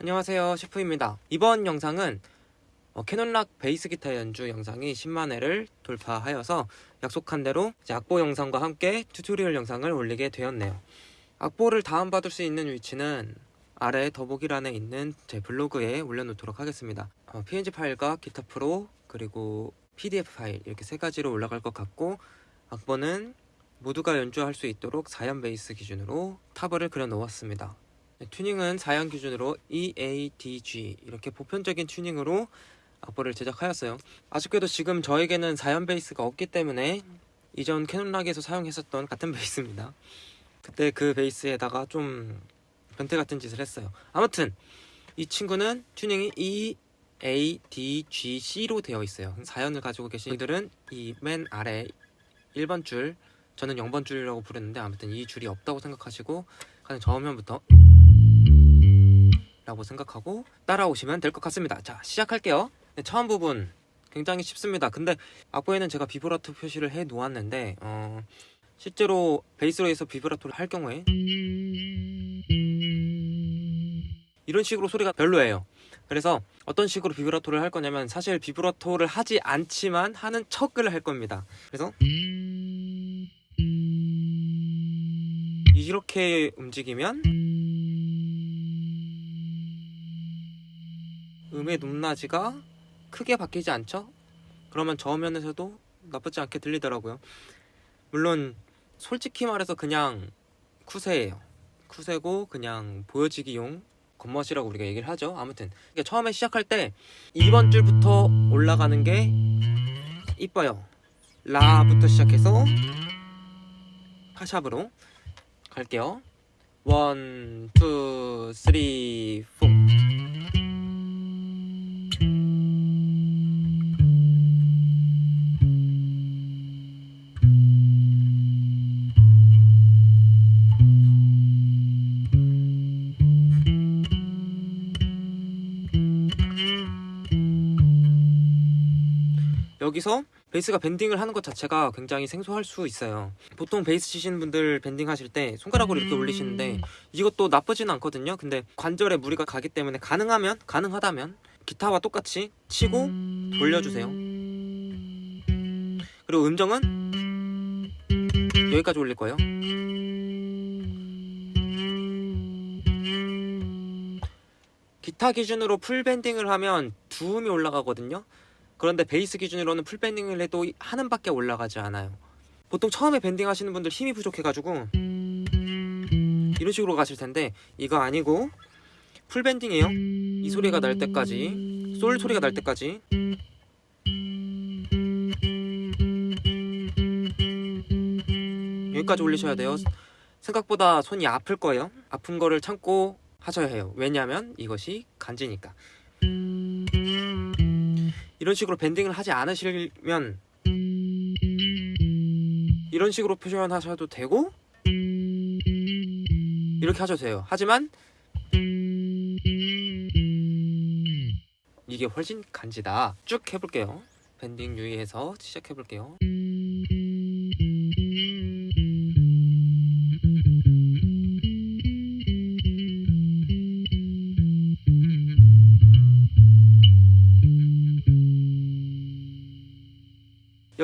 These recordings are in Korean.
안녕하세요 셰프입니다. 이번 영상은 어, Canon Rock 베이스 기타 연주 영상이 10만회를 돌파하여서 약속한 대로 악보 영상과 함께 tutorial 영상을 올리게 되었네요. 악보를 다운받을 수 있는 위치는 아래 더보기란에 있는 제 블로그에 올려놓도록 하겠습니다. 어, png 파일과 Guitar Pro 그리고 pdf 파일 이렇게 세 가지로 올라갈 것 같고 악보는 모두가 연주할 수 있도록 4현 베이스 기준으로 tab을 그려 놓았습니다. 네, 튜닝은 4연 기준으로 E, A, D, G 이렇게 보편적인 튜닝으로 악보를 제작하였어요. 아쉽게도 지금 저에게는 4연 베이스가 없기 때문에 이전 캐논락에서 사용했었던 같은 베이스입니다. 그때 그 베이스에다가 좀 변태 같은 짓을 했어요. 아무튼 이 친구는 튜닝이 E, A, D, G, C로 되어 있어요. 4연을 가지고 계신 분들은 이 맨 아래 1번 줄 저는 0번 줄이라고 부르는데 아무튼 이 줄이 없다고 생각하시고 가장 저음면부터 라고 생각하고 따라오시면 될 것 같습니다. 자 시작할게요. 네, 처음 부분 굉장히 쉽습니다. 근데 악보에는 제가 비브라토 표시를 해 놓았는데 어, 실제로 베이스로 해서 비브라토를 할 경우에 이런 식으로 소리가 별로예요. 그래서 어떤 식으로 비브라토를 할 거냐면 사실 비브라토를 하지 않지만 하는 척을 할 겁니다. 그래서 이렇게 움직이면 음의 높낮이가 크게 바뀌지 않죠? 그러면 저음면에서도 나쁘지 않게 들리더라고요. 물론 솔직히 말해서 그냥 쿠세예요. 쿠세고 그냥 보여지기용 겉멋이라고 우리가 얘기를 하죠. 아무튼 처음에 시작할 때 2번 줄부터 올라가는 게 이뻐요. 라부터 시작해서 파샵으로 갈게요. 원, 투, 쓰리, 포 여기서 베이스가 밴딩을 하는 것 자체가 굉장히 생소할 수 있어요. 보통 베이스 치시는 분들 밴딩 하실 때 손가락으로 이렇게 올리시는데 이것도 나쁘지는 않거든요. 근데 관절에 무리가 가기 때문에 가능하면 가능하다면 기타와 똑같이 치고 돌려주세요. 그리고 음정은 여기까지 올릴 거예요. 기타 기준으로 full bending을 하면 두 음이 올라가거든요 그런데 베이스 기준으로는 full bending을 해도 한 음밖에 올라가지 않아요. 보통 처음에 bending 하시는 분들 힘이 부족해가지고 이런 식으로 가실 텐데 이거 아니고 full bending이에요. 이 소리가 날 때까지 솔 소리가 날 때까지. 여기까지 올리셔야 돼요. 생각보다 손이 아플 거예요. 아픈 거를 참고 하셔야 해요. 왜냐하면 이것이 간지니까 이런 식으로 밴딩을 하지 않으시면 이런 식으로 표현하셔도 되고 이렇게 하셔도 돼요. 하지만 이게 훨씬 간지다. 쭉 해볼게요. 밴딩 유의해서 시작해볼게요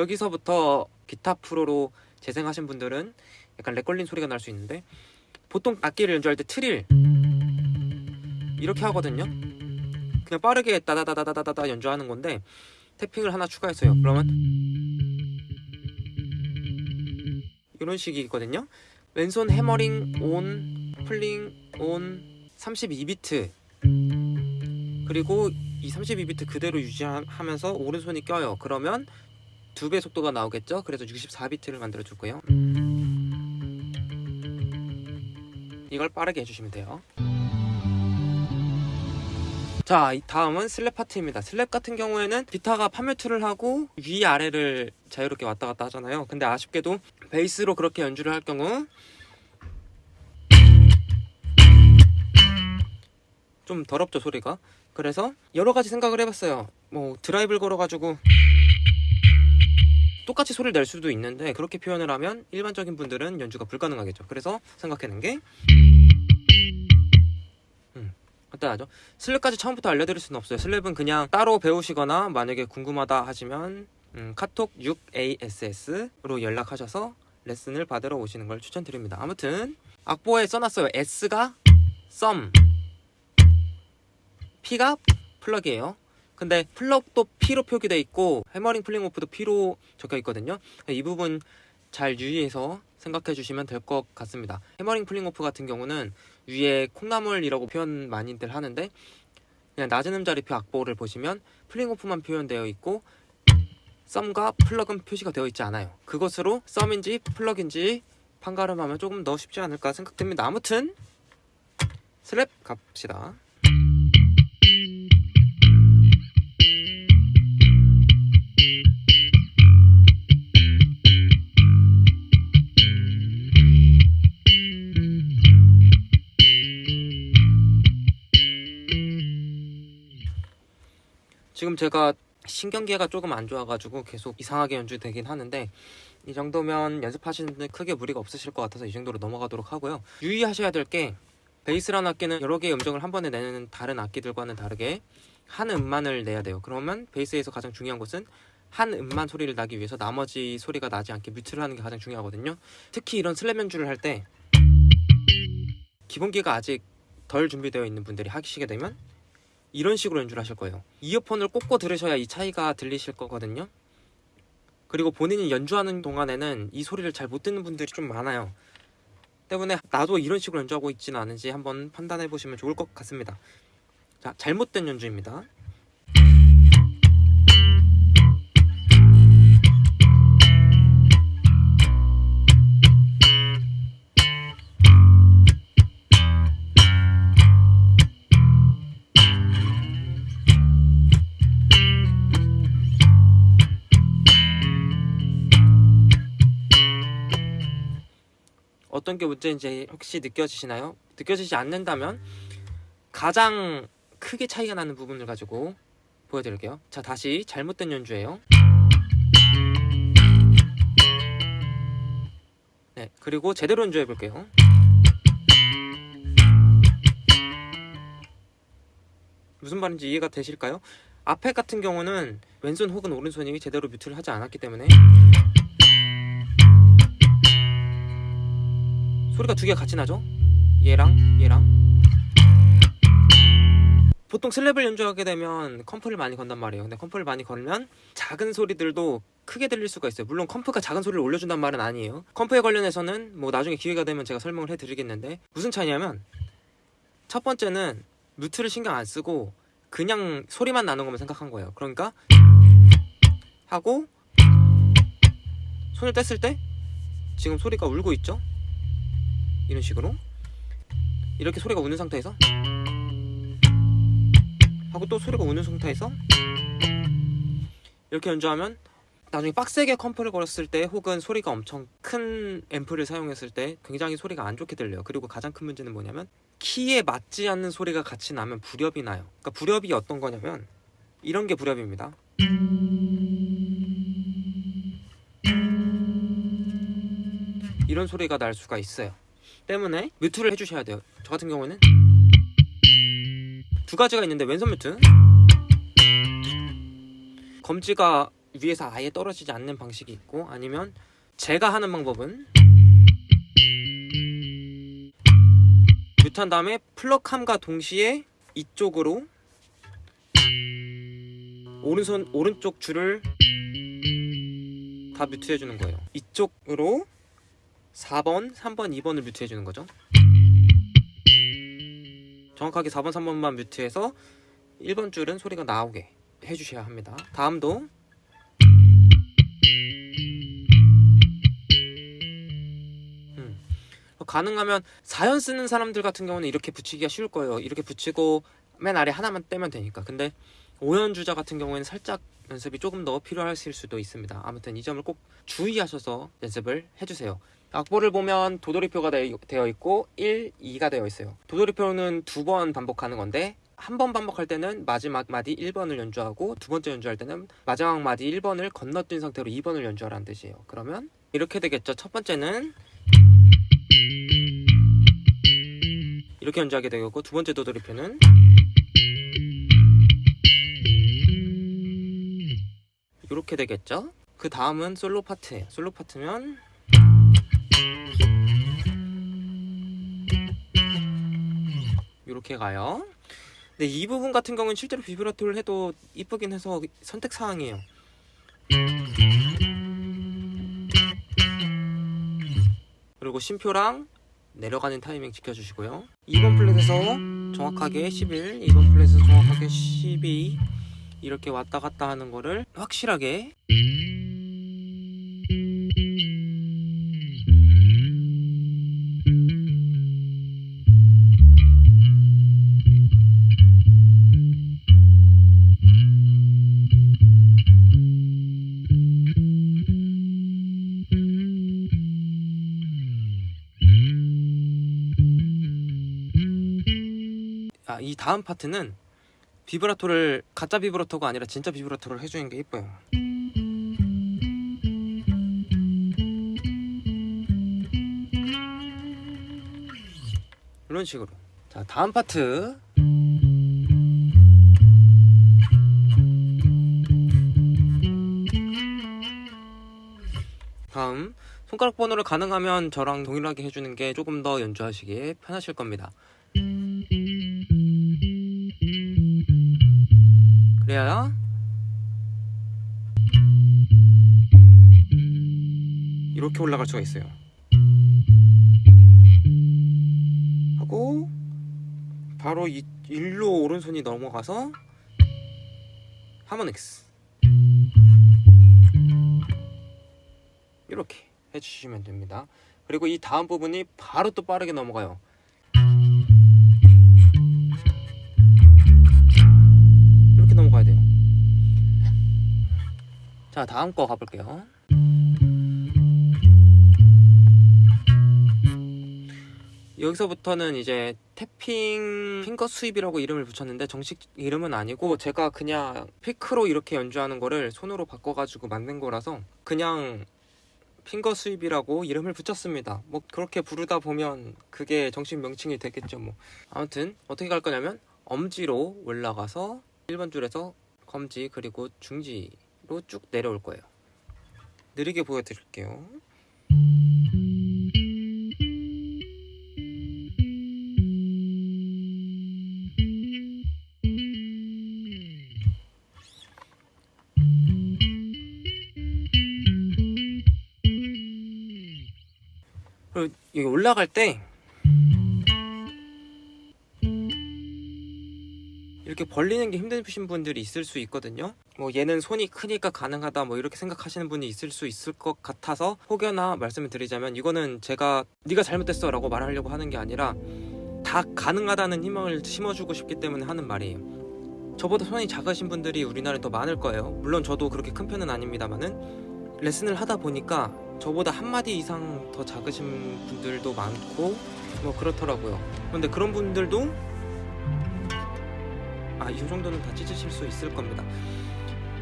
여기서부터 Guitar Pro로 재생하신 분들은 약간 lag 걸린 소리가 날 수 있는데 보통 악기를 연주할 때 트릴 이렇게 하거든요. 그냥 빠르게 따다다다다다다 연주하는 건데 tapping을 하나 추가했어요. 그러면 이런 식이거든요. 왼손 hammering on pulling off 32비트. 그리고 이 32비트 그대로 유지하면서 오른손이 껴요. 그러면 두 배 속도가 나오겠죠? 그래서 64비트를 만들어 줄 거예요. 이걸 빠르게 해주시면 돼요. 자 다음은 슬랩 파트입니다. 슬랩 같은 경우에는 기타가 판매투를 하고 위아래를 자유롭게 왔다 갔다 하잖아요. 근데 아쉽게도 베이스로 그렇게 연주를 할 경우 좀 더럽죠 소리가. 그래서 여러가지 생각을 해봤어요. 뭐 드라이브를 걸어가지고 똑같이 소리를 낼 수도 있는데 그렇게 표현을 하면 일반적인 분들은 연주가 불가능하겠죠 그래서 생각해낸 게 음, 간단하죠. 슬랩까지 처음부터 알려드릴 수는 없어요. 슬랩은 그냥 따로 배우시거나 만약에 궁금하다 하시면 음, 카톡 6ASS로 연락하셔서 레슨을 받으러 오시는 걸 추천드립니다. 아무튼 악보에 써놨어요. S가 썸, P가 플럭이에요. 근데 pluck도 P로 표기돼 있고 hammering pulling off도 P로 적혀 있거든요. 이 부분 잘 유의해서 생각해 주시면 될 것 같습니다. hammering pulling off 같은 경우는 위에 콩나물이라고 표현 많이들 하는데 그냥 낮은 음자리표 악보를 보시면 pulling off만 표현되어 있고 thumb과 pluck은 표시가 되어 있지 않아요. 그것으로 thumb인지 pluck인지 판가름하면 조금 더 쉽지 않을까 생각됩니다. 아무튼 슬랩 갑시다. 지금 제가 신경계가 조금 안 좋아가지고 계속 이상하게 연주되긴 하는데 이 정도면 연습하시는 데 크게 무리가 없으실 것 같아서 이 정도로 넘어가도록 하고요. 유의하셔야 될 게 베이스라는 악기는 여러 개의 음정을 한 번에 내는 다른 악기들과는 다르게 한 음만을 내야 돼요. 그러면 베이스에서 가장 중요한 것은 한 음만 소리를 나기 위해서 나머지 소리가 나지 않게 뮤트를 하는 게 가장 중요하거든요. 특히 이런 슬랩 연주를 할 때 기본기가 아직 덜 준비되어 있는 분들이 하시게 되면 이런 식으로 연주를 하실 거예요. 이어폰을 꽂고 들으셔야 이 차이가 들리실 거거든요. 그리고 본인이 연주하는 동안에는 이 소리를 잘 못 듣는 분들이 좀 많아요. 때문에 나도 이런 식으로 연주하고 있지는 않은지 한번 판단해 보시면 좋을 것 같습니다. 자 잘못된 연주입니다 어떤 게 문제인지 혹시 느껴지시나요? 느껴지지 않는다면 가장 크게 차이가 나는 부분을 가지고 보여드릴게요 자 다시 잘못된 연주예요 네 그리고 제대로 연주해 볼게요 무슨 말인지 이해가 되실까요? 앞에 같은 경우는 왼손 혹은 오른손이 제대로 뮤트를 하지 않았기 때문에 소리가 두 개가 같이 나죠? 얘랑 얘랑? 보통 slap을 연주하게 되면 comp를 많이 건단 말이에요. 근데 comp를 많이 걸면 작은 소리들도 크게 들릴 수가 있어요. 물론 comp가 작은 소리를 올려준단 말은 아니에요. comp에 관련해서는 뭐 나중에 기회가 되면 제가 설명을 해드리겠는데 무슨 차이냐면 첫 번째는 mute를 신경 안 쓰고 그냥 소리만 나는 것만 생각한 거예요. 그러니까 하고 손을 뗐을 때 지금 소리가 울고 있죠 이런 식으로 이렇게 소리가 우는 상태에서 하고 또 소리가 우는 상태에서 이렇게 연주하면 나중에 빡세게 컴프를 걸었을 때 혹은 소리가 엄청 큰 앰프를 사용했을 때 굉장히 소리가 안 좋게 들려요. 그리고 가장 큰 문제는 뭐냐면 키에 맞지 않는 소리가 같이 나면 불협이 나요. 그러니까 불협이 어떤 거냐면 이런 게 불협입니다. 이런 소리가 날 수가 있어요 때문에 뮤트를 해주셔야 돼요. 저 같은 경우는. 두 가지가 있는데 왼손 뮤트. 검지가 위에서 아예 떨어지지 않는 방식이 있고 아니면 제가 하는 방법은 뮤트한 다음에 플럭함과 동시에 이쪽으로 오른손 오른쪽 줄을 다 뮤트해 주는 거예요. 이쪽으로 4번, 3번, 2번을 뮤트해 주는 거죠? 정확하게 4번, 3번만 뮤트해서 1번 줄은 소리가 나오게 해주셔야 합니다. 다음도 음. 가능하면 4연 쓰는 사람들 같은 경우는 이렇게 붙이기가 쉬울 거예요. 이렇게 붙이고 맨 아래 하나만 떼면 되니까. 근데 5연 주자 같은 경우에는 살짝 연습이 조금 더 필요하실 수도 있습니다. 아무튼 이 점을 꼭 주의하셔서 연습을 해주세요 악보를 보면 도돌이표가 되어 있고 1, 2가 되어 있어요. 도돌이표는 두 번 반복하는 건데 한 번 반복할 때는 마지막 마디 1번을 연주하고 두 번째 연주할 때는 마지막 마디 1번을 건너뛴 상태로 2번을 연주하라는 뜻이에요. 그러면 이렇게 되겠죠. 첫 번째는 이렇게 연주하게 되겠고 두 번째 도돌이표는 이렇게 되겠죠. 그 다음은 솔로 파트예요. 솔로 파트면 이렇게 가요. 근데 이 부분 같은 경우는 실제로 비브라토를 해도 이쁘긴 해서 선택 사항이에요. 그리고 심표랑 내려가는 타이밍 지켜주시고요. 2번 플랫에서 정확하게 11, 2번 플랫에서 정확하게 12 이렇게 왔다 갔다 하는 거를 확실하게 다음 파트는 비브라토를 가짜 비브라토가 아니라 진짜 비브라토를 해주는 게 이뻐요. 이런 식으로. 자, 다음 파트. 다음 손가락 번호를 가능하면 저랑 동일하게 해주는 게 조금 더 연주하시기에 편하실 겁니다. 그래야 이렇게 올라갈 수가 있어요. 하고 바로 이 일로 오른손이 넘어가서 하모닉스 이렇게 해주시면 됩니다. 그리고 이 다음 부분이 바로 또 빠르게 넘어가요. 이렇게 넘어가야 돼요. 자, 다음 거 가볼게요. 여기서부터는 이제 태핑 핑거 스윕이라고 이름을 붙였는데 정식 이름은 아니고 제가 그냥 피크로 이렇게 연주하는 거를 손으로 바꿔가지고 만든 거라서 그냥 핑거 스윕이라고 이름을 붙였습니다. 뭐 그렇게 부르다 보면 그게 정식 명칭이 되겠죠 뭐. 아무튼 어떻게 갈 거냐면 엄지로 올라가서 1번 줄에서 검지 그리고 중지로 쭉 내려올 거예요. 느리게 보여드릴게요. 그리고 여기 올라갈 때 이렇게 벌리는 게 힘드신 분들이 있을 수 있거든요. 뭐 얘는 손이 크니까 가능하다 뭐 이렇게 생각하시는 분이 있을 수 있을 것 같아서 혹여나 말씀을 드리자면 이거는 제가 네가 잘못됐어 라고 말하려고 하는 게 아니라 다 가능하다는 희망을 심어주고 싶기 때문에 하는 말이에요. 저보다 손이 작으신 분들이 우리나라에 더 많을 거예요. 물론 저도 그렇게 큰 편은 아닙니다만은 레슨을 하다 보니까 저보다 한 마디 이상 더 작으신 분들도 많고 뭐 그렇더라고요. 그런데 그런 분들도 아, 이 정도는 다 찢으실 수 있을 겁니다.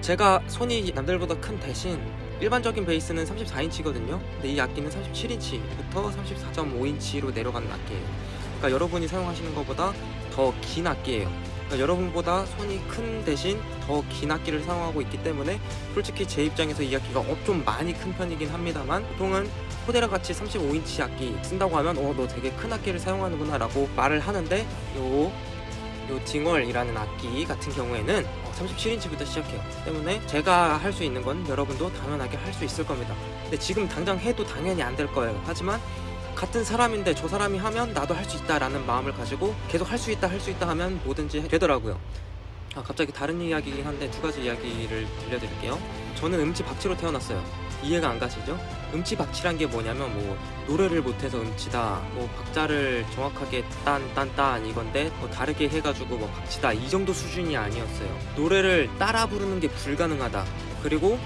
제가 손이 남들보다 큰 대신 일반적인 베이스는 34인치거든요. 근데 이 악기는 37인치부터 34.5인치로 내려가는 악기예요. 그러니까 여러분이 사용하시는 것보다 더 긴 악기예요. 그러니까 여러분보다 손이 큰 대신 더 긴 악기를 사용하고 있기 때문에 솔직히 제 입장에서 이 악기가 어, 좀 많이 큰 편이긴 합니다만 보통은 코데라 같이 35인치 악기 쓴다고 하면 어 너 되게 큰 악기를 사용하는구나 라고 말을 하는데 요 요 딩월이라는 악기 같은 경우에는 37인치부터 시작해요. 때문에 제가 할 수 있는 건 여러분도 당연하게 할 수 있을 겁니다. 근데 지금 당장 해도 당연히 안 될 거예요. 하지만 같은 사람인데 저 사람이 하면 나도 할 수 있다 라는 마음을 가지고 계속 할 수 있다 할 수 있다 하면 뭐든지 되더라고요. 아 갑자기 다른 이야기긴 한데 두 가지 이야기를 들려드릴게요. 저는 음치 박치로 태어났어요. 이해가 안 가시죠? 음치 박치란 게 뭐냐면 뭐 노래를 못해서 음치다, 뭐 박자를 정확하게 딴 딴 딴 이건데 뭐 다르게 해가지고 뭐 박치다 이 정도 수준이 아니었어요. 노래를 따라 부르는 게 불가능하다. 그리고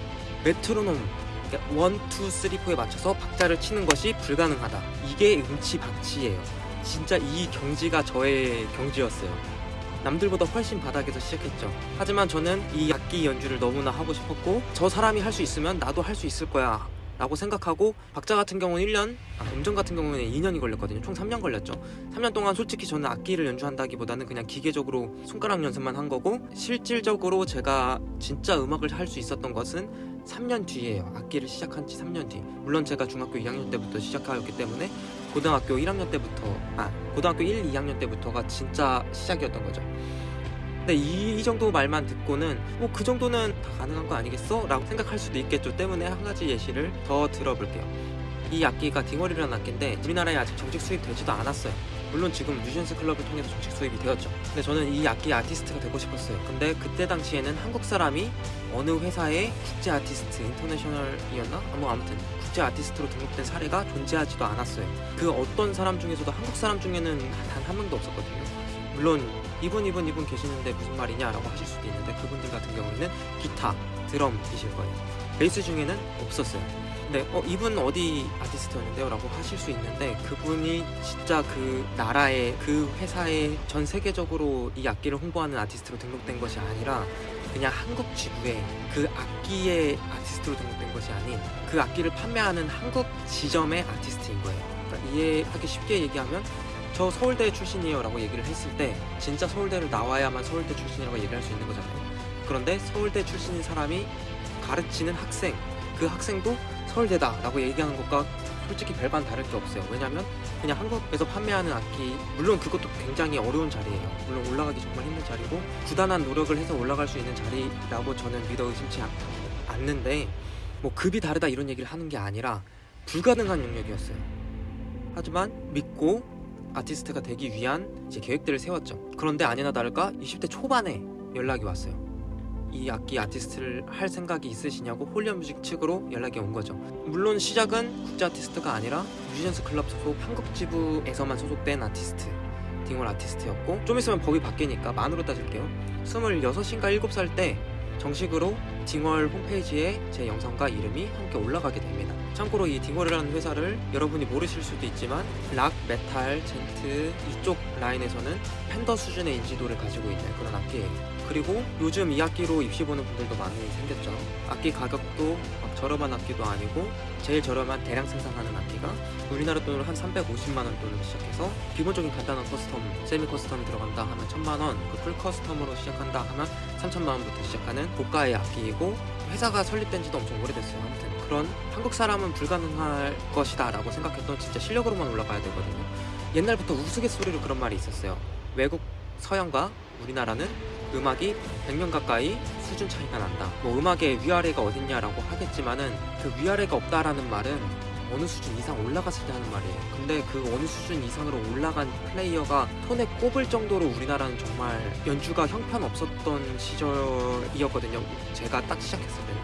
메트로놈 그러니까 one, two, three, four에 맞춰서 박자를 치는 것이 불가능하다. 이게 음치 박치예요. 진짜 이 경지가 저의 경지였어요. 남들보다 훨씬 바닥에서 시작했죠. 하지만 저는 이 악기 연주를 너무나 하고 싶었고 저 사람이 할 수 있으면 나도 할 수 있을 거야 라고 생각하고 박자 같은 경우는 1년 아, 음정 같은 경우는 2년이 걸렸거든요. 총 3년 걸렸죠. 3년 동안 솔직히 저는 악기를 연주한다기보다는 그냥 기계적으로 손가락 연습만 한 거고 실질적으로 제가 진짜 음악을 할 수 있었던 것은 3년 뒤에요. 악기를 시작한 지 3년 뒤. 물론 제가 중학교 2학년 때부터 시작하였기 때문에 고등학교 1학년 때부터 아 고등학교 1, 2학년 때부터가 진짜 시작이었던 거죠 근데 이, 이 정도 말만 듣고는 뭐 그 정도는 다 가능한 거 아니겠어? 라고 생각할 수도 있겠죠. 때문에 한 가지 예시를 더 들어볼게요. 이 악기가 Dingwall이라는 악기인데 우리나라에 아직 정식 수입되지도 않았어요. 물론 지금 Musicians Club을 통해서 정식 수입이 되었죠. 근데 저는 이 악기 아티스트가 되고 싶었어요. 근데 그때 당시에는 한국 사람이 어느 회사의 국제 아티스트 international이었나? 뭐 아무튼 국제 아티스트로 등록된 사례가 존재하지도 않았어요. 그 어떤 사람 중에서도 한국 사람 중에는 단 한 명도 없었거든요. 물론 이분 이분 이분 계시는데 무슨 말이냐라고 하실 수도 있는데 그분들 같은 경우에는 기타, 드럼이실 거예요 베이스 중에는 없었어요 근데 어 이분 어디 아티스트였는데요? 라고 하실 수 있는데 그분이 진짜 그 나라의 그 회사의 전 세계적으로 이 악기를 홍보하는 아티스트로 등록된 것이 아니라 그냥 한국 지부의 그 악기의 아티스트로 등록된 것이 아닌 그 악기를 판매하는 한국 지점의 아티스트인 거예요 그러니까 이해하기 쉽게 얘기하면 저 서울대 출신이에요 라고 얘기를 했을 때 진짜 서울대를 나와야만 서울대 출신이라고 얘기할 수 있는 거잖아요. 그런데 서울대 출신인 사람이 가르치는 학생 그 학생도 서울대다 라고 얘기하는 것과 솔직히 별반 다를 게 없어요. 왜냐면 그냥 한국에서 판매하는 악기 물론 그것도 굉장히 어려운 자리예요. 물론 올라가기 정말 힘든 자리고 부단한 노력을 해서 올라갈 수 있는 자리라고 저는 믿어 의심치 않, 않는데 뭐 급이 다르다 이런 얘기를 하는 게 아니라 불가능한 영역이었어요. 하지만 믿고 아티스트가 되기 위한 이제 계획들을 세웠죠. 그런데 아니나 다를까 20대 초반에 연락이 왔어요. 이 악기 아티스트를 할 생각이 있으시냐고 Holy Music 측으로 연락이 온 거죠. 물론 시작은 국제 아티스트가 아니라 Musicians Club 소속 한국 지부에서만 소속된 아티스트 Dingwall 아티스트였고 좀 있으면 법이 바뀌니까 만으로 따질게요. 26인가 7살 때 정식으로 Dingwall 홈페이지에 제 영상과 이름이 함께 올라가게 됩니다 참고로 이 Dingwall이라는 회사를 여러분이 모르실 수도 있지만 락, 메탈, djent 이쪽 라인에서는 Fender 수준의 인지도를 가지고 있는 그런 악기예요 그리고 요즘 이 악기로 입시 보는 분들도 많이 생겼죠. 악기 가격도 막 저렴한 악기도 아니고 제일 저렴한 대량 생산하는 악기가 우리나라 돈으로 한 350만원 돈으로 시작해서 기본적인 간단한 custom, semi custom이 들어간다 하면 1000만원 그 full custom으로 시작한다 하면 3천만원부터 시작하는 고가의 악기이고 회사가 설립된 지도 엄청 오래됐어요 아무튼 그런 한국 사람은 불가능할 것이다 라고 생각했던 진짜 실력으로만 올라가야 되거든요. 옛날부터 우스갯소리로 그런 말이 있었어요. 외국 서양과 우리나라는 음악이 100년 가까이 수준 차이가 난다. 뭐 음악의 위아래가 어딨냐라고 하겠지만은 그 위아래가 없다라는 말은 어느 수준 이상 올라갔을 때 하는 말이에요. 근데 그 어느 수준 이상으로 올라간 플레이어가 손에 꼽을 정도로 우리나라는 정말 연주가 형편없었던 시절이었거든요. 제가 딱 시작했을 때는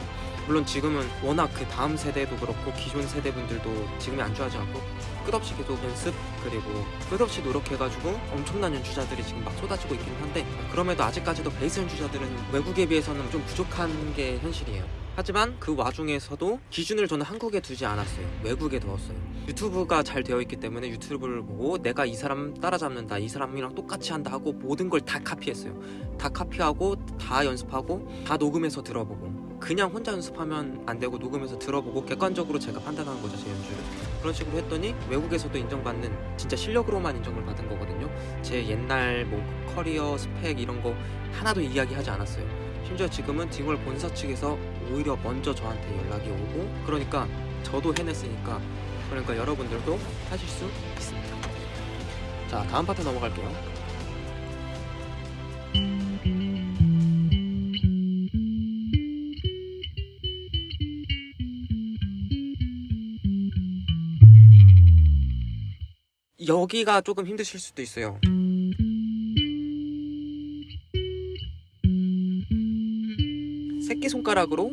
물론 지금은 워낙 그 다음 세대도 그렇고 기존 세대 분들도 지금이 안좋아하지 않고 끝없이 계속 연습 그리고 끝없이 노력해가지고 엄청난 연주자들이 지금 막 쏟아지고 있긴 한데 그럼에도 아직까지도 베이스 연주자들은 외국에 비해서는 좀 부족한 게 현실이에요. 하지만 그 와중에서도 기준을 저는 한국에 두지 않았어요. 외국에 두었어요. 유튜브가 잘 되어 있기 때문에 유튜브를 보고 내가 이 사람 따라잡는다 이 사람이랑 똑같이 한다 하고 모든 걸 다 카피했어요. 다 카피하고 다 연습하고 다 녹음해서 들어보고 그냥 혼자 연습하면 안 되고 녹음해서 들어보고 객관적으로 제가 판단하는 거죠 제 연주를. 그런 식으로 했더니 외국에서도 인정받는 진짜 실력으로만 인정을 받은 거거든요. 제 옛날 뭐 커리어 스펙 이런 거 하나도 이야기하지 않았어요. 심지어 지금은 딩월 본사 측에서 오히려 먼저 저한테 연락이 오고 그러니까 저도 해냈으니까. 그러니까 여러분들도 하실 수 있습니다. 자 다음 파트 넘어갈게요 여기가 조금 힘드실 수도 있어요. 새끼손가락으로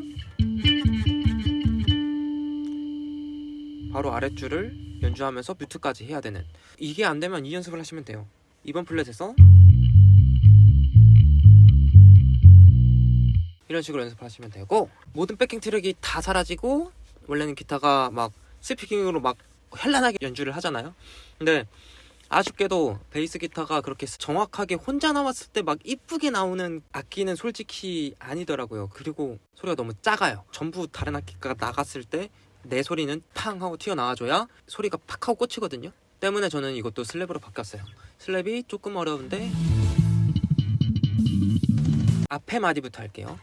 바로 아랫줄을 연주하면서 뮤트까지 해야 되는. 이게 안되면 이 연습을 하시면 돼요. 이번 플랫에서 이런 식으로 연습하시면 되고 모든 백킹 트랙이 다 사라지고 원래는 기타가 막 스피킹으로 막 현란하게 연주를 하잖아요. 근데 아쉽게도 베이스 기타가 그렇게 정확하게 혼자 나왔을 때 막 이쁘게 나오는 악기는 솔직히 아니더라고요. 그리고 소리가 너무 작아요. 전부 다른 악기가 나갔을 때 내 소리는 팡 하고 튀어나와줘야 소리가 팍 하고 꽂히거든요. 때문에 저는 이것도 slap으로 바꿨어요. slap이 조금 어려운데 앞에 마디부터 할게요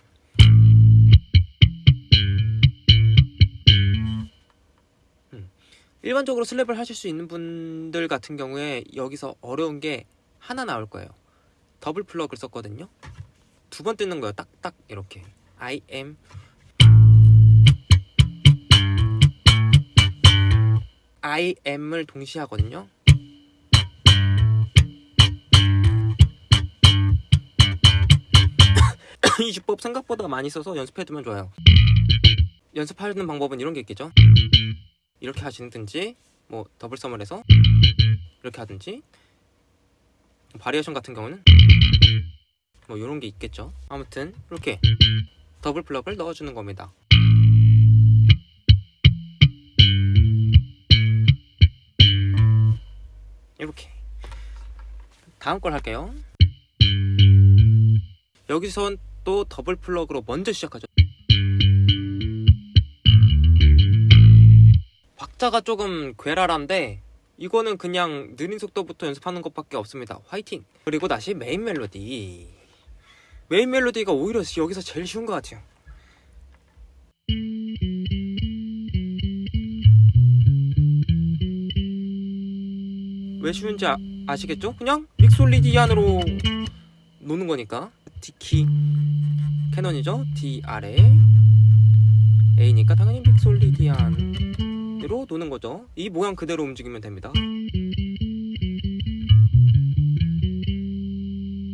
일반적으로 slap을 하실 수 있는 분들 같은 경우에 여기서 어려운 게 하나 나올 거예요. double pluck을 썼거든요. 두번 뜯는 거예요. 딱딱 이렇게. I am I am을 동시에 하거든요. 이 주법 생각보다 많이 써서 연습해두면 좋아요. 연습하는 방법은 이런 게 있겠죠 이렇게 하시든지 뭐 더블 썸을 해서 이렇게 하든지 variation 같은 경우는 뭐 이런 게 있겠죠. 아무튼 이렇게 double pluck을 넣어주는 겁니다. 이렇게. 다음 걸 할게요. 여기선 또 double pluck으로 먼저 시작하죠 박자가 조금 괴랄한데 이거는 그냥 느린 속도부터 연습하는 것밖에 없습니다. 화이팅! 그리고 다시 메인 멜로디. 메인 멜로디가 오히려 여기서 제일 쉬운 것 같아요. 왜 쉬운지 아, 아시겠죠? 그냥 Mixolydian으로 노는 거니까. D key 캐논이죠? D 아래. A니까 당연히 믹솔리디안 으로 노는 거죠. 이 모양 그대로 움직이면 됩니다.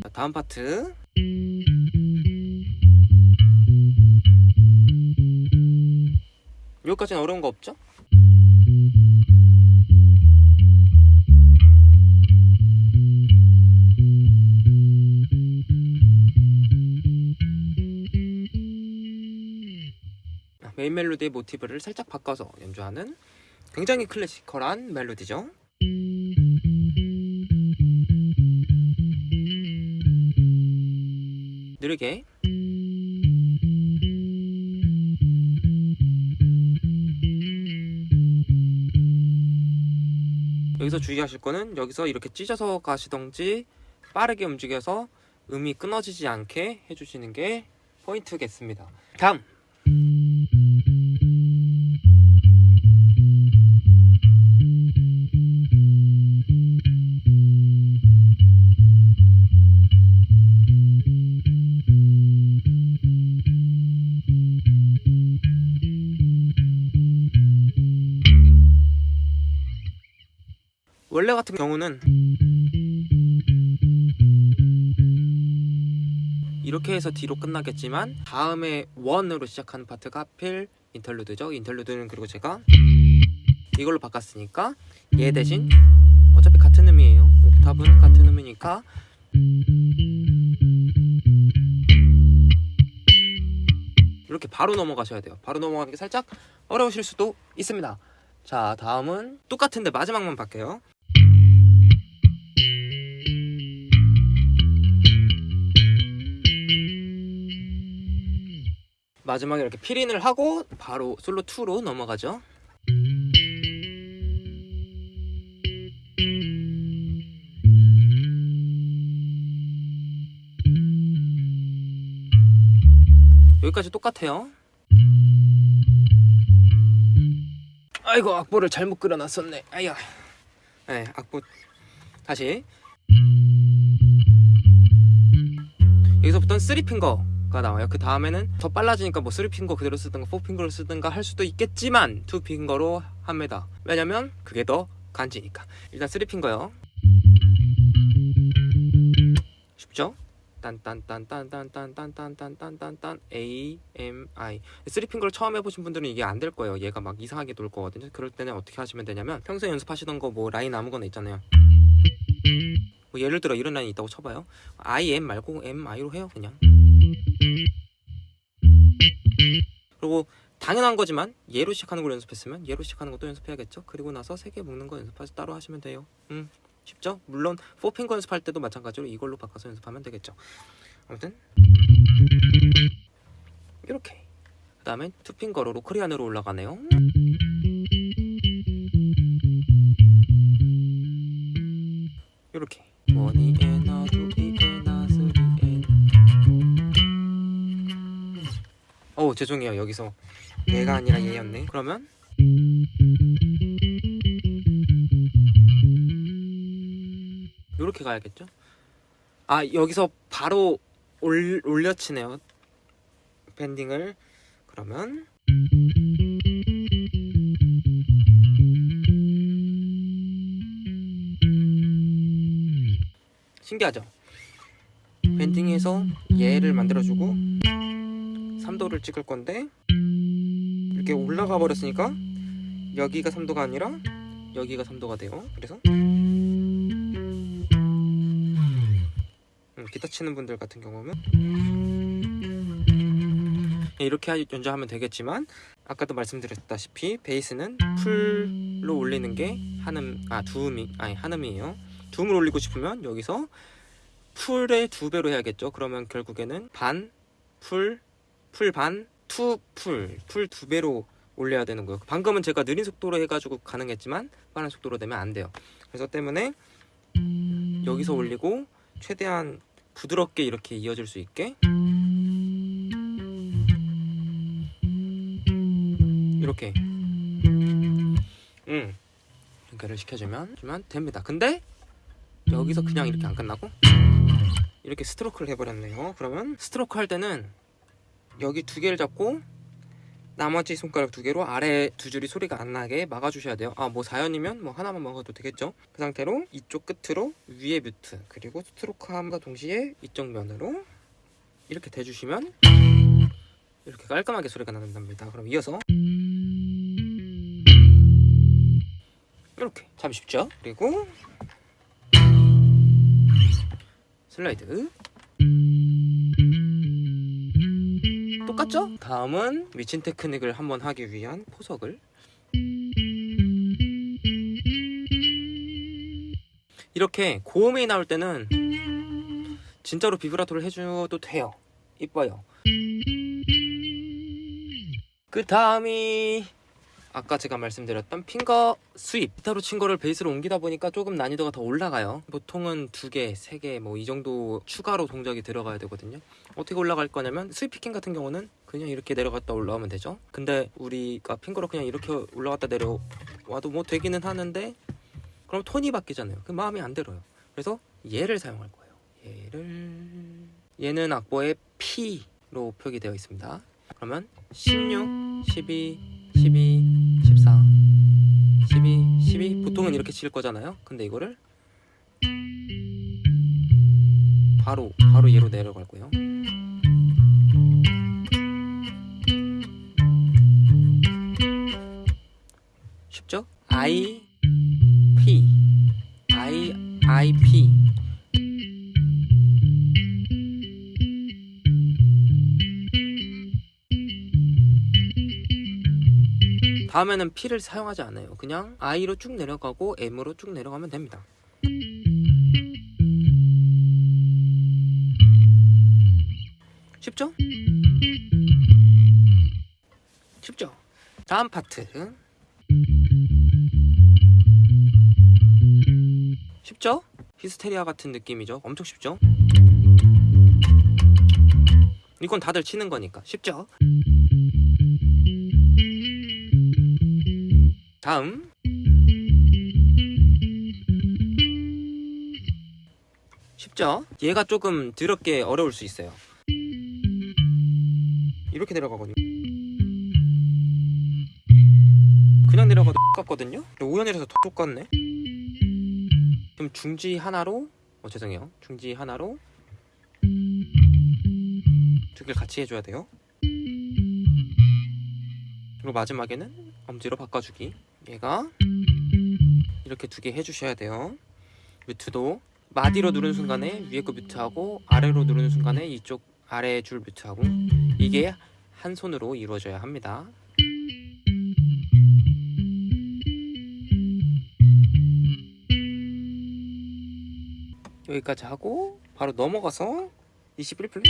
자, 다음 파트. 여기까지는 어려운 거 없죠? 메인 멜로디의 모티브를 살짝 바꿔서 연주하는 굉장히 클래시컬한 멜로디죠. 느리게 여기서 주의하실 거는 여기서 이렇게 찢어서 가시던지 빠르게 움직여서 음이 끊어지지 않게 해주시는 게 포인트겠습니다. 다음 원래 같은 경우는 이렇게 해서 뒤로 끝나겠지만 다음에 원으로 시작하는 파트가 하필 인터루드죠. 인터루드는 그리고 제가 이걸로 바꿨으니까 얘 대신 어차피 같은 음이에요. 옥탑은 같은 음이니까 이렇게 바로 넘어가셔야 돼요. 바로 넘어가는 게 살짝 어려우실 수도 있습니다. 자 다음은 똑같은데 마지막만 바뀌어요 마지막에 이렇게 필인을 하고 바로 솔로 2로 넘어가죠. 여기까지 똑같아요. 아이고 악보를 잘못 그려놨었네. 아야. 네 악보 다시. 여기서부터는 3핑거 가 나와요 그 다음에는 더 빨라지니까 뭐 3핑거 그대로 쓰든가 4핑거를 쓰든가 할 수도 있겠지만 2핑거로 합니다 왜냐면 그게 더 간지니까 일단 3핑거요 쉽죠? 딴딴딴딴딴딴딴딴딴딴딴딴 A M I 3핑거를 처음 해보신 분들은 이게 안 될 거예요 얘가 막 이상하게 돌 거거든요 그럴 때는 어떻게 하시면 되냐면 평소에 연습하시던 거 뭐 라인 아무거나 있잖아요 뭐 예를 들어 이런 라인이 있다고 쳐봐요 I M 말고 M I로 해요 그냥 그리고 당연한 거지만 얘로 시작하는 걸 연습했으면 얘로 시작하는 것도 연습해야겠죠? 그리고 나서 세 개 묶는 거 연습해서 따로 하시면 돼요. 음 쉽죠? 물론 4핑거 연습할 때도 마찬가지로 이걸로 바꿔서 연습하면 되겠죠. 아무튼 이렇게. 그 다음에 투핑거로 로크리안으로 올라가네요. 이렇게. 원이 어 죄송해요. 여기서 얘가 아니라 얘였네. 그러면? 이렇게 가야겠죠? 아 여기서 바로 올, 올려치네요. 밴딩을. 그러면? 신기하죠? 밴딩에서 얘를 만들어주고 3도를 찍을 건데 이렇게 올라가 버렸으니까 여기가 3도가 아니라 여기가 3도가 돼요. 그래서 음, 기타 치는 분들 같은 경우는 이렇게 하- 연주하면 되겠지만 아까도 말씀드렸다시피 베이스는 풀로 올리는 게 한음 아 두음이 아니 한음이에요. 두음을 올리고 싶으면 여기서 full의 두 배로 해야겠죠. 그러면 결국에는 반 full full 반 two full. full 두 배로 올려야 되는 거예요. 방금은 제가 느린 속도로 해가지고 가능했지만 빠른 속도로 되면 안 돼요. 그래서 때문에 여기서 올리고 최대한 부드럽게 이렇게 이어질 수 있게 이렇게. 음. 연결을 시켜주면 주면 됩니다. 근데 여기서 그냥 이렇게 안 끝나고 이렇게 스트로크를 해버렸네요. 그러면 스트로크 할 때는 여기 두 개를 잡고 나머지 손가락 두 개로 아래 두 줄이 소리가 안 나게 막아주셔야 돼요. 아 뭐 4현이면 뭐 하나만 막아도 되겠죠? 그 상태로 이쪽 끝으로 위에 mute 그리고 스트로크 함과 동시에 이쪽 면으로 이렇게 대주시면 이렇게 깔끔하게 소리가 나는답니다. 그럼 이어서 이렇게 참 쉽죠 그리고 슬라이드 똑같죠? 다음은 미친 테크닉을 한번 하기 위한 포석을. 이렇게 고음이 나올 때는 진짜로 비브라토를 해줘도 돼요. 이뻐요. 그 다음이 아까 제가 말씀드렸던 핑거 스윕 기타로 친 거를 베이스로 옮기다 보니까 조금 난이도가 더 올라가요. 보통은 두 개, 세 개 뭐 이 정도 추가로 동작이 들어가야 되거든요. 어떻게 올라갈 거냐면 스윕 피킹 같은 경우는 그냥 이렇게 내려갔다 올라오면 되죠. 근데 우리가 핑거로 그냥 이렇게 올라갔다 내려와도 뭐 되기는 하는데 그럼 톤이 바뀌잖아요. 그 마음이 안 들어요. 그래서 얘를 사용할 거예요. 얘를. 얘는 악보의 P로 표기되어 있습니다. 그러면 16, 12, 12, 14, 12, 12 보통은 이렇게 칠 거잖아요. 근데 이거를 바로 바로 얘로 내려갈 거예요. 쉽죠? I P. I I P 다음에는 P를 사용하지 않아요 그냥 I로 쭉 내려가고 M으로 쭉 내려가면 됩니다 쉽죠? 쉽죠? 다음 파트 쉽죠? 히스테리아 같은 느낌이죠 엄청 쉽죠? 이건 다들 치는 거니까 쉽죠? 다음. 쉽죠? 얘가 조금 더럽게 어려울 수 있어요. 이렇게 내려가거든요. 그냥 내려가도 똑같거든요? 우연이라서 더 똑같네? 그럼 중지 하나로 어 죄송해요. 중지 하나로 두 개를 같이 해줘야 돼요. 그리고 마지막에는 엄지로 바꿔주기 얘가 이렇게 두 개 해주셔야 돼요. 뮤트도 마디로 누르는 순간에 위에 거 뮤트하고 아래로 누르는 순간에 이쪽 아래 줄 뮤트하고 이게 한 손으로 이루어져야 합니다. 여기까지 하고 바로 넘어가서 21플랫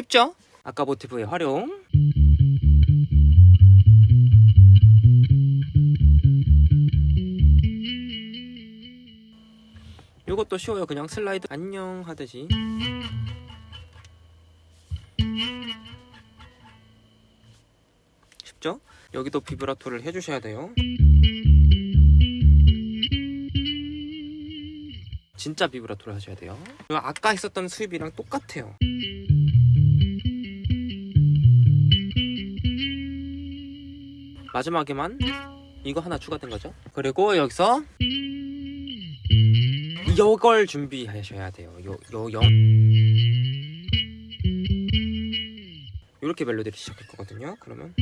쉽죠? 아까 모티브의 활용. 이것도 쉬워요. 그냥 슬라이드 안녕 하듯이. 쉽죠? 여기도 비브라토를 해주셔야 돼요. 진짜 비브라토를 하셔야 돼요. 아까 했었던 수입이랑 똑같아요 마지막에만 이거 하나 추가된 거죠? 그리고 여기서 이걸 준비하셔야 돼요. 요, 요 영... 이렇게 멜로디를 시작할 거거든요. 그러면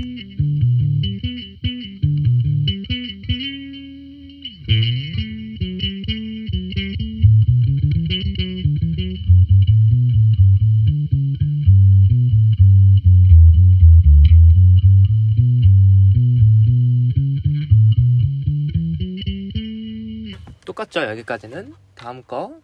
똑같죠 여기까지는. 다음 거.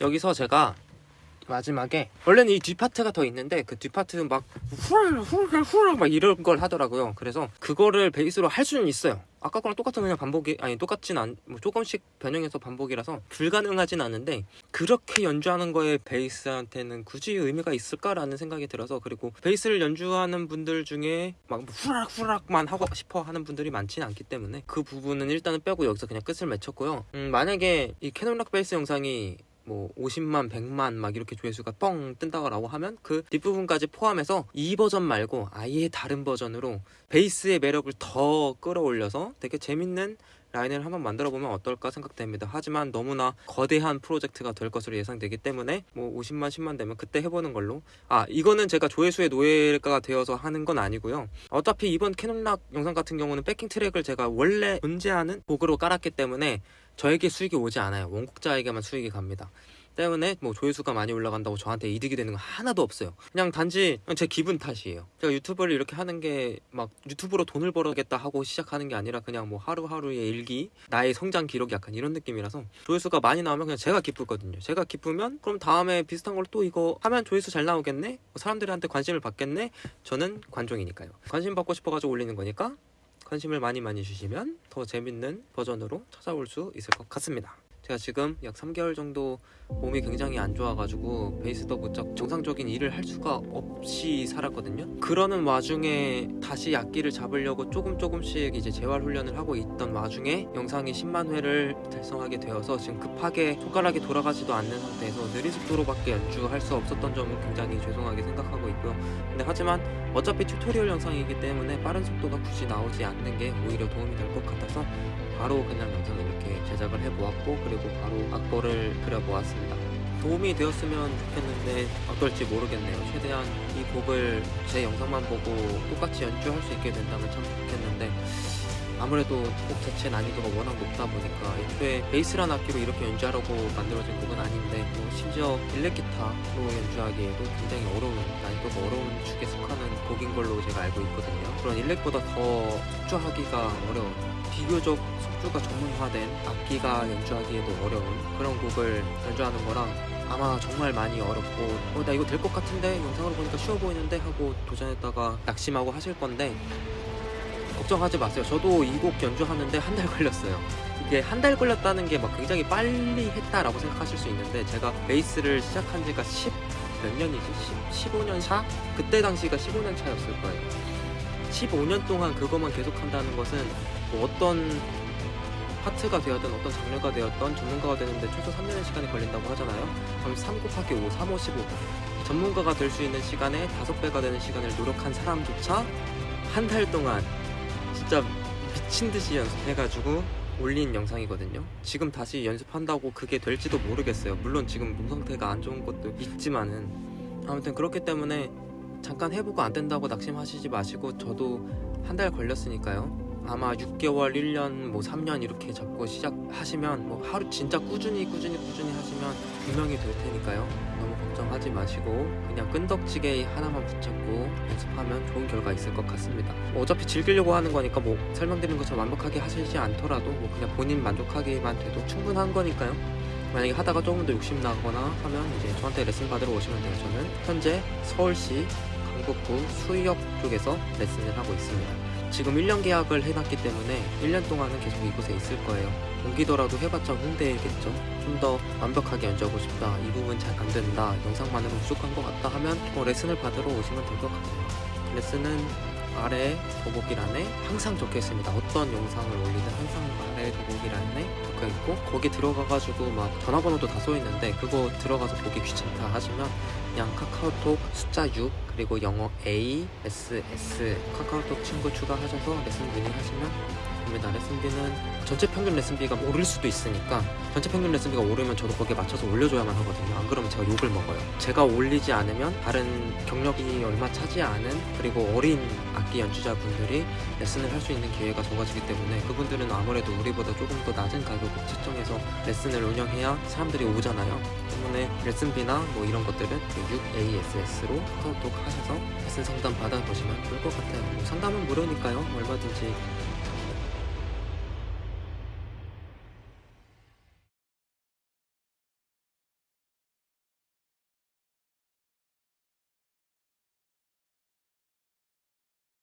여기서 제가 마지막에 원래는 이 뒷파트가 더 있는데 그 뒷파트는 막 후랄 후랄 후랄 막 이런 걸 하더라고요. 그래서 그거를 베이스로 할 수는 있어요. 아까 거랑 똑같은 그냥 반복이 아니 똑같진 않 뭐 조금씩 변형해서 반복이라서 불가능하진 않은데 그렇게 연주하는 거에 베이스한테는 굳이 의미가 있을까라는 생각이 들어서 그리고 베이스를 연주하는 분들 중에 막 후락 후락만 하고 싶어 하는 분들이 많지는 않기 때문에 그 부분은 일단은 빼고 여기서 그냥 끝을 맺혔고요. 음, 만약에 이 Canon Rock 베이스 영상이 뭐 50만, 100만 막 이렇게 조회수가 뻥 뜬다고 하면 그 뒷부분까지 포함해서 이 버전 말고 아예 다른 버전으로 베이스의 매력을 더 끌어올려서 되게 재밌는 라인을 한번 만들어 보면 어떨까 생각됩니다. 하지만 너무나 거대한 프로젝트가 될 것으로 예상되기 때문에 뭐 50만, 10만 되면 그때 해보는 걸로. 아 이거는 제가 조회수의 노예가 되어서 하는 건 아니고요. 어차피 이번 Canon Rock 영상 같은 경우는 backing track을 제가 원래 존재하는 곡으로 깔았기 때문에 저에게 수익이 오지 않아요. 원곡자에게만 수익이 갑니다. 때문에 뭐 조회수가 많이 올라간다고 저한테 이득이 되는 건 하나도 없어요. 그냥 단지 제 기분 탓이에요. 제가 유튜브를 이렇게 하는 게 막 유튜브로 돈을 벌어겠다 하고 시작하는 게 아니라 그냥 뭐 하루하루의 일기 나의 성장 기록 약간 이런 느낌이라서 조회수가 많이 나오면 그냥 제가 기쁘거든요. 제가 기쁘면 그럼 다음에 비슷한 걸 또 이거 하면 조회수 잘 나오겠네? 뭐 사람들한테 관심을 받겠네? 저는 관종이니까요. 관심 받고 싶어가지고 올리는 거니까 관심을 많이 많이 주시면 더 재밌는 버전으로 찾아올 수 있을 것 같습니다 제가 지금 약 3개월 정도 몸이 굉장히 안 좋아가지고 베이스도 무척 정상적인 일을 할 수가 없이 살았거든요. 그러는 와중에 다시 악기를 잡으려고 조금 조금씩 이제 재활 훈련을 하고 있던 와중에 영상이 10만 회를 달성하게 되어서 지금 급하게 손가락이 돌아가지도 않는 상태에서 느린 속도로밖에 연주할 수 없었던 점은 굉장히 죄송하게 생각하고 있고요. 근데 하지만 어차피 tutorial 영상이기 때문에 빠른 속도가 굳이 나오지 않는 게 오히려 도움이 될 것 같아서 바로 그냥 영상을 이렇게 제작을 해보았고 그리고 바로 악보를 그려보았습니다. 도움이 되었으면 좋겠는데 어떨지 모르겠네요. 최대한 이 곡을 제 영상만 보고 똑같이 연주할 수 있게 된다면 참 좋겠는데 아무래도 곡 자체 난이도가 워낙 높다 보니까 애초에 베이스란 악기로 이렇게 연주하려고 만들어진 곡은 아닌데 뭐 심지어 일렉기타로 연주하기에도 굉장히 어려운 난이도가 어려운 축에 속하는 곡인 걸로 제가 알고 있거든요. 그런 일렉보다 더 속주하기가 어려운 비교적 속주가 전문화된 악기가 연주하기에도 어려운 그런 곡을 연주하는 거랑 아마 정말 많이 어렵고 어, 나 이거 될 것 같은데? 영상으로 보니까 쉬워 보이는데? 하고 도전했다가 낙심하고 하실 건데 걱정하지 마세요. 저도 이 곡 연주하는데 한 달 걸렸어요. 이게 한 달 걸렸다는 게 막 굉장히 빨리 했다라고 생각하실 수 있는데 제가 베이스를 시작한 지가 10 몇 년이지? 10, 15년 차? 그때 당시가 15년 차였을 거예요 15년 동안 그것만 계속한다는 것은 뭐 어떤 파트가 되었든 어떤 장르가 되었던 전문가가 되는데 최소 3년의 시간이 걸린다고 하잖아요. 그럼 3 곱하기 5, 3, 5, 15 전문가가 될 수 있는 시간에 5배가 되는 시간을 노력한 사람조차 한 달 동안 진짜 미친듯이 연습해가지고 올린 영상이거든요. 지금 다시 연습한다고 그게 될지도 모르겠어요. 물론 지금 몸 상태가 안 좋은 것도 있지만은. 아무튼 그렇기 때문에 잠깐 해보고 안 된다고 낙심하시지 마시고 저도 한 달 걸렸으니까요 아마 6개월, 1년, 뭐 3년 이렇게 잡고 시작하시면 뭐 하루 진짜 꾸준히 꾸준히 꾸준히 하시면 분명히 될 테니까요. 너무 걱정하지 마시고 그냥 끈덕지게 하나만 붙잡고 연습하면 좋은 결과 있을 것 같습니다. 뭐 어차피 즐기려고 하는 거니까 뭐 설명드린 것처럼 완벽하게 하시지 않더라도 뭐 그냥 본인 만족하기만 돼도 충분한 거니까요. 만약에 하다가 조금 더 욕심 나거나 하면 이제 저한테 레슨 받으러 오시면 돼요. 저는 현재 서울시 강북구 수의역 쪽에서 레슨을 하고 있습니다. 지금 1년 계약을 해놨기 때문에 1년 동안은 계속 이곳에 있을 거예요. 옮기더라도 해봤자 홍대겠죠. 좀 더 완벽하게 연주하고 싶다. 이 부분 잘 안 된다. 영상만으로 부족한 것 같다 하면 뭐 레슨을 받으러 오시면 될 것 같아요. 레슨은 아래 더보기란에 항상 적혀 있습니다. 어떤 영상을 올리든 항상 아래 더보기란에 적혀 있고 거기 들어가가지고 막 전화번호도 다 써 있는데 그거 들어가서 보기 귀찮다 하시면 그냥 카카오톡 숫자 6 그리고 영어 A, S, S 카카오톡 친구 추가하셔서 레슨 문의하시면 됩니다. 레슨비는 전체 평균 레슨비가 오를 수도 있으니까 전체 평균 레슨비가 오르면 저도 거기에 맞춰서 올려줘야만 하거든요. 안 그러면 제가 욕을 먹어요. 제가 올리지 않으면 다른 경력이 얼마 차지 않은 그리고 어린 악기 연주자분들이 레슨을 할 수 있는 기회가 적어지기 때문에 그분들은 아무래도 우리보다 조금 더 낮은 가격을 책정해서 레슨을 운영해야 사람들이 오잖아요. 때문에 레슨비나 뭐 이런 것들은 6ASS로 카카오톡 하셔서 레슨 상담 받아보시면 좋을 것 같아요. 뭐 상담은 무료니까요. 얼마든지